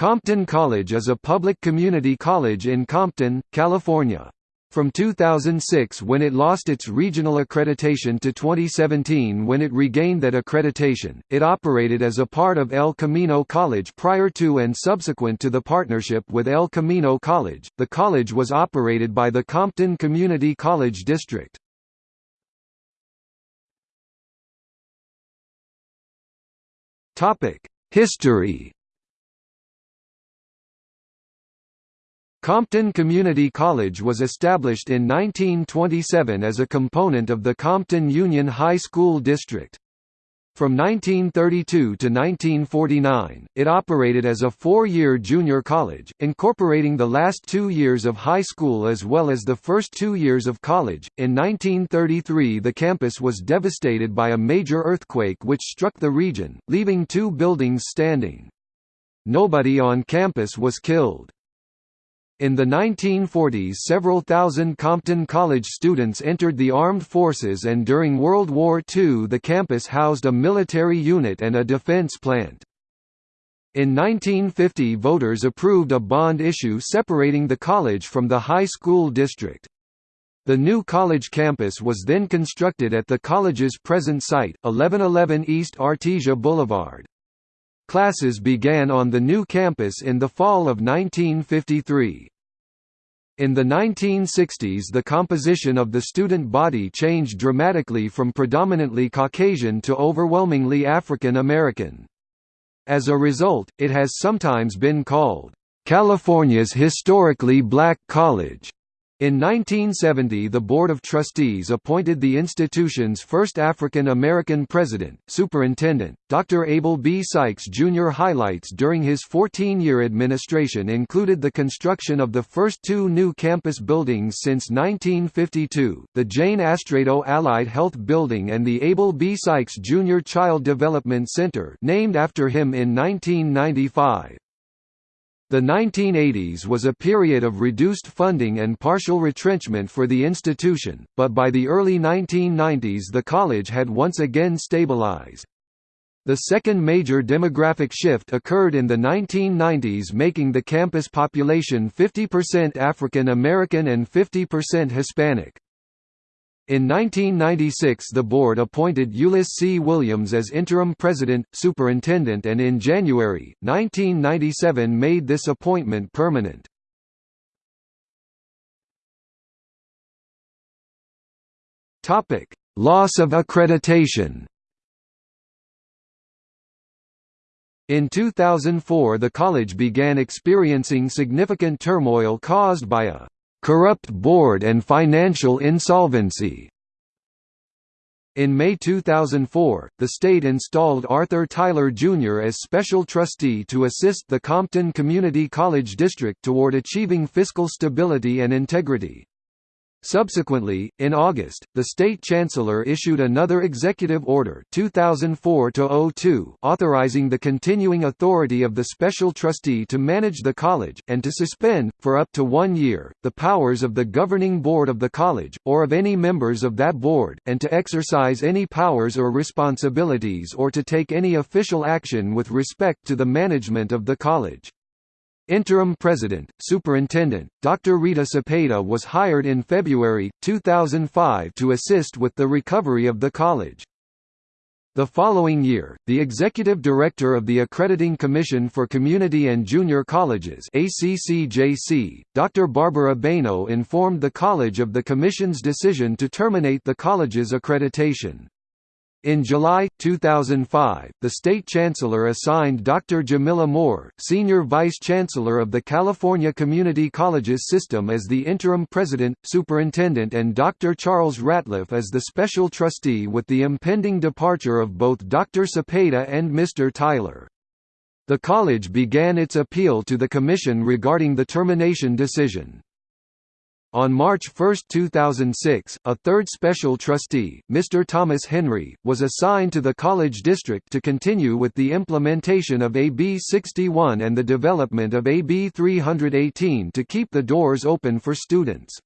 Compton College is a public community college in Compton, California. From 2006 when it lost its regional accreditation to 2017 when it regained that accreditation, it operated as a part of El Camino College prior to and subsequent to the partnership with El Camino College. The college was operated by the Compton Community College District. Topic: History Compton Community College was established in 1927 as a component of the Compton Union High School District. From 1932 to 1949, it operated as a four-year junior college, incorporating the last two years of high school as well as the first two years of college. In 1933 the campus was devastated by a major earthquake which struck the region, leaving two buildings standing. Nobody on campus was killed. In the 1940s several thousand Compton College students entered the armed forces and during World War II the campus housed a military unit and a defense plant. In 1950 voters approved a bond issue separating the college from the high school district. The new college campus was then constructed at the college's present site, 1111 East Artesia Boulevard. Classes began on the new campus in the fall of 1953. In the 1960s the composition of the student body changed dramatically from predominantly Caucasian to overwhelmingly African American. As a result, it has sometimes been called, "...California's historically black college." In 1970 the Board of Trustees appointed the institution's first African American president, superintendent, Dr. Abel B. Sykes Jr. Highlights during his 14-year administration included the construction of the first two new campus buildings since 1952, the Jane Astrato Allied Health Building and the Abel B. Sykes Jr. Child Development Center named after him in 1995. The 1980s was a period of reduced funding and partial retrenchment for the institution, but by the early 1990s the college had once again stabilized. The second major demographic shift occurred in the 1990s making the campus population 50% African American and 50% Hispanic. In 1996 the board appointed Ulyss C. Williams as interim president, superintendent and in January, 1997 made this appointment permanent. Loss of accreditation In 2004 the college began experiencing significant turmoil caused by a corrupt board and financial insolvency. In May 2004, the state installed Arthur Tyler Jr. as special trustee to assist the Compton Community College District toward achieving fiscal stability and integrity. Subsequently, in August, the state chancellor issued another executive order 2004 authorizing the continuing authority of the special trustee to manage the college, and to suspend, for up to one year, the powers of the governing board of the college, or of any members of that board, and to exercise any powers or responsibilities or to take any official action with respect to the management of the college. Interim President, Superintendent, Dr. Rita Cepeda was hired in February, 2005 to assist with the recovery of the college. The following year, the executive director of the Accrediting Commission for Community and Junior Colleges ACCJC, Dr. Barbara Beno informed the college of the commission's decision to terminate the college's accreditation. In July, 2005, the state chancellor assigned Dr. Jamila Moore, senior vice chancellor of the California Community Colleges system as the interim president, superintendent and Dr. Charles Ratliff as the special trustee with the impending departure of both Dr. Cepeda and Mr. Tyler. The college began its appeal to the commission regarding the termination decision. On March 1, 2006, a third special trustee, Mr. Thomas Henry, was assigned to the college district to continue with the implementation of AB 61 and the development of AB 318 to keep the doors open for students.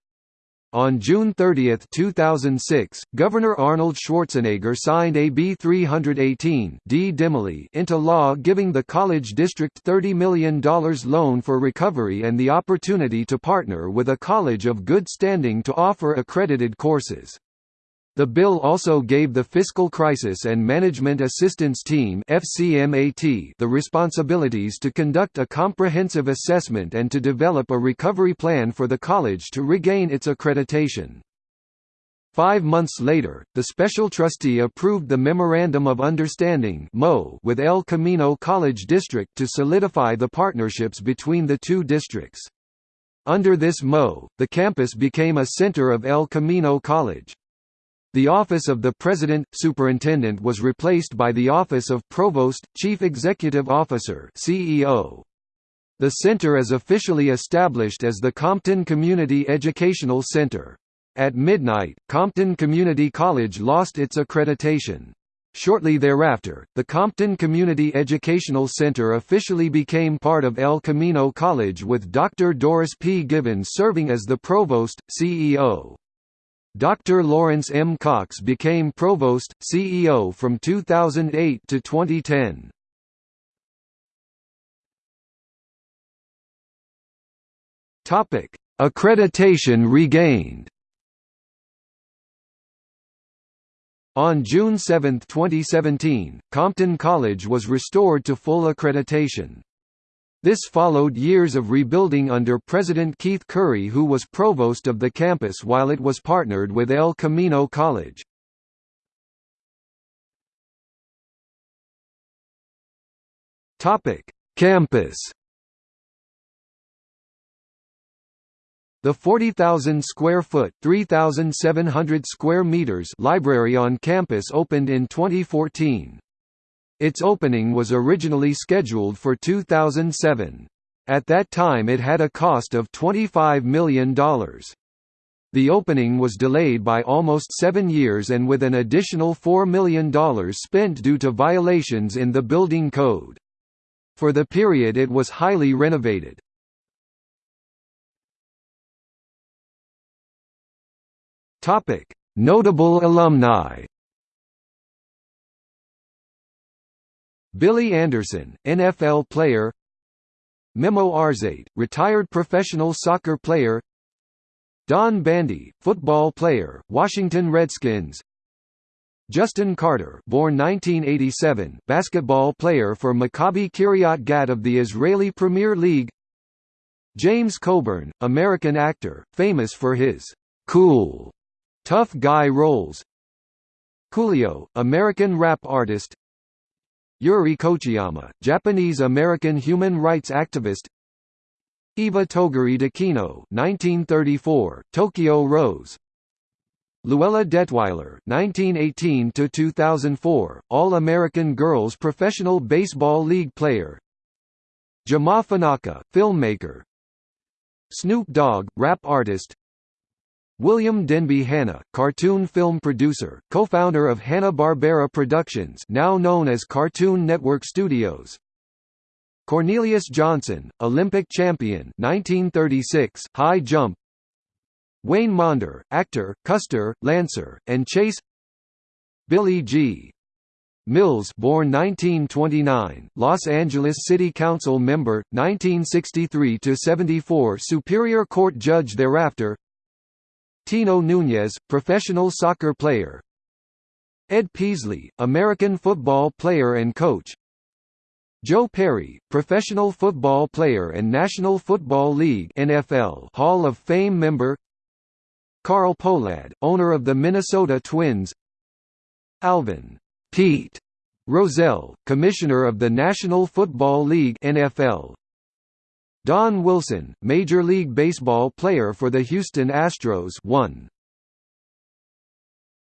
On June 30, 2006, Governor Arnold Schwarzenegger signed AB 318 D into law giving the college district $30 million loan for recovery and the opportunity to partner with a college of good standing to offer accredited courses. The bill also gave the Fiscal Crisis and Management Assistance Team the responsibilities to conduct a comprehensive assessment and to develop a recovery plan for the college to regain its accreditation. Five months later, the special trustee approved the Memorandum of Understanding with El Camino College District to solidify the partnerships between the two districts. Under this MO, the campus became a center of El Camino College. The office of the President, Superintendent was replaced by the office of Provost, Chief Executive Officer CEO. The center is officially established as the Compton Community Educational Center. At midnight, Compton Community College lost its accreditation. Shortly thereafter, the Compton Community Educational Center officially became part of El Camino College with Dr. Doris P. Givens serving as the Provost, CEO. Dr. Lawrence M. Cox became Provost, CEO from 2008 to 2010. Topic: Accreditation regained On June 7, 2017, Compton College was restored to full accreditation. This followed years of rebuilding under President Keith Curry who was provost of the campus while it was partnered with El Camino College. Campus The 40,000 square foot (3,700 square meters) library on campus opened in 2014. Its opening was originally scheduled for 2007. At that time it had a cost of $25 million. The opening was delayed by almost seven years and with an additional $4 million spent due to violations in the building code. For the period it was highly renovated. Notable alumni Billy Anderson, NFL player. Memo Arzate, retired professional soccer player. Don Bandy, football player, Washington Redskins. Justin Carter born 1987, basketball player for Maccabi Kiryat Gat of the Israeli Premier League. James Coburn, American actor, famous for his «cool» tough guy roles. Coolio, American rap artist Yuri Kochiyama, Japanese-American human rights activist. Iva Toguri D'Aquino 1934, Tokyo Rose. Luella Detweiler 1918 to 2004, All-American Girls Professional Baseball League player. Jama Fanaka, filmmaker. Snoop Dogg, rap artist William Denby Hanna, cartoon film producer, co-founder of Hanna-Barbera Productions now known as Cartoon Network Studios. Cornelius Johnson, Olympic champion 1936, high jump Wayne Maunder, actor, Custer, Lancer, and Chase Billy G. Mills born 1929, Los Angeles City Council member, 1963–74 Superior Court judge thereafter Tino Nunez, professional soccer player. Ed Peasley, American football player and coach. Joe Perry, professional football player and National Football League NFL Hall of Fame member. Carl Pohlad, owner of the Minnesota Twins. Alvin Pete Rozelle, commissioner of the National Football League NFL Don Wilson, Major League Baseball player for the Houston Astros 1.